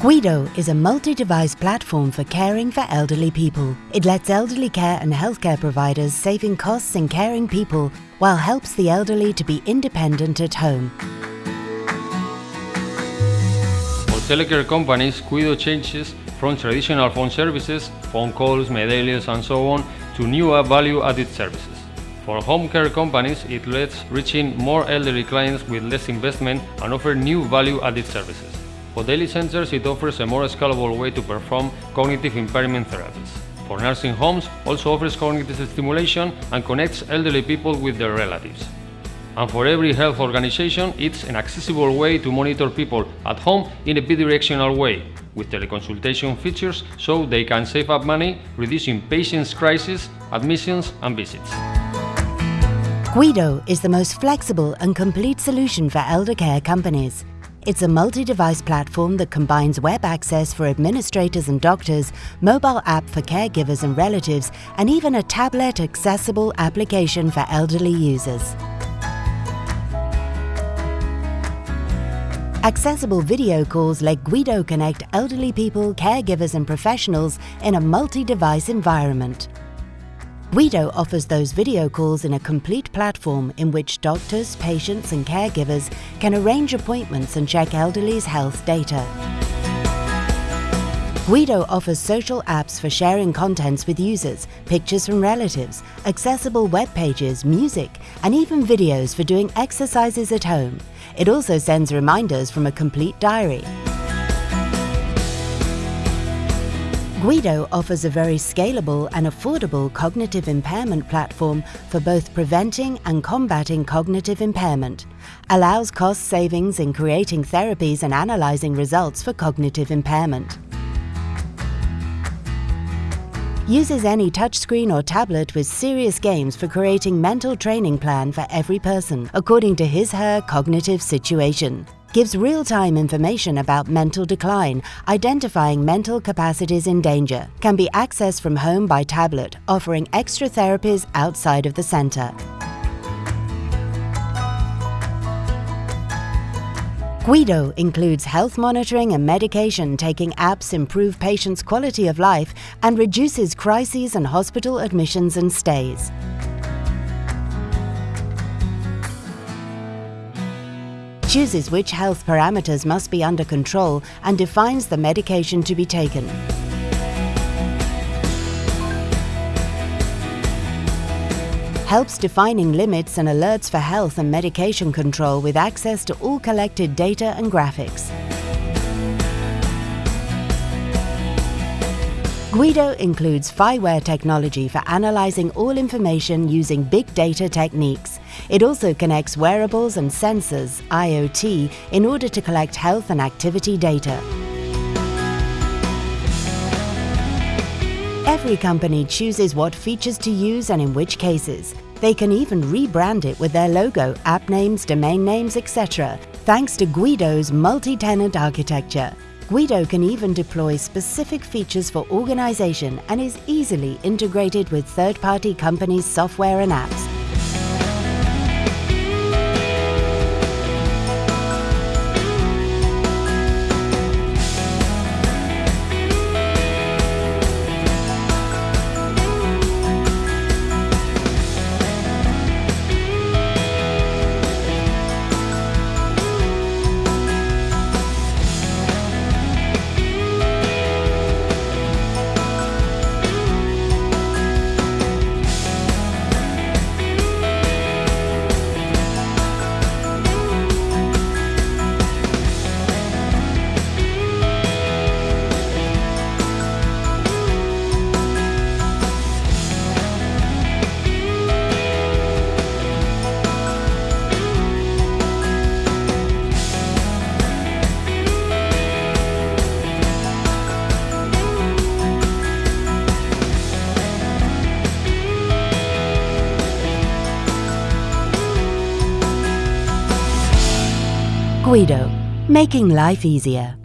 Guido is a multi-device platform for caring for elderly people. It lets elderly care and healthcare providers saving costs in caring people while helps the elderly to be independent at home. For telecare companies, Guido changes from traditional phone services, phone calls, medallions and so on, to newer value-added services. For home care companies, it lets reaching more elderly clients with less investment and offer new value-added services. For daily centers, it offers a more scalable way to perform cognitive impairment therapies. For nursing homes, also offers cognitive stimulation and connects elderly people with their relatives. And for every health organization, it's an accessible way to monitor people at home in a bidirectional way, with teleconsultation features so they can save up money, reducing patients' crises, admissions and visits. Guido is the most flexible and complete solution for elder care companies. It's a multi-device platform that combines web access for administrators and doctors, mobile app for caregivers and relatives, and even a tablet-accessible application for elderly users. Accessible video calls let Guido connect elderly people, caregivers and professionals in a multi-device environment. Guido offers those video calls in a complete platform in which doctors, patients and caregivers can arrange appointments and check elderly's health data. Guido offers social apps for sharing contents with users, pictures from relatives, accessible web pages, music, and even videos for doing exercises at home. It also sends reminders from a complete diary. Guido offers a very scalable and affordable cognitive impairment platform for both preventing and combating cognitive impairment, allows cost savings in creating therapies and analyzing results for cognitive impairment. Uses any touchscreen or tablet with serious games for creating mental training plan for every person, according to his/her cognitive situation gives real-time information about mental decline, identifying mental capacities in danger, can be accessed from home by tablet, offering extra therapies outside of the centre. Guido includes health monitoring and medication taking apps improve patients' quality of life and reduces crises and hospital admissions and stays. Chooses which health parameters must be under control and defines the medication to be taken. helps defining limits and alerts for health and medication control with access to all collected data and graphics. Guido includes FIWARE technology for analyzing all information using big data techniques. It also connects wearables and sensors, IoT, in order to collect health and activity data. Every company chooses what features to use and in which cases. They can even rebrand it with their logo, app names, domain names, etc. thanks to Guido's multi-tenant architecture. Guido can even deploy specific features for organization and is easily integrated with third-party companies' software and apps. Guido, making life easier.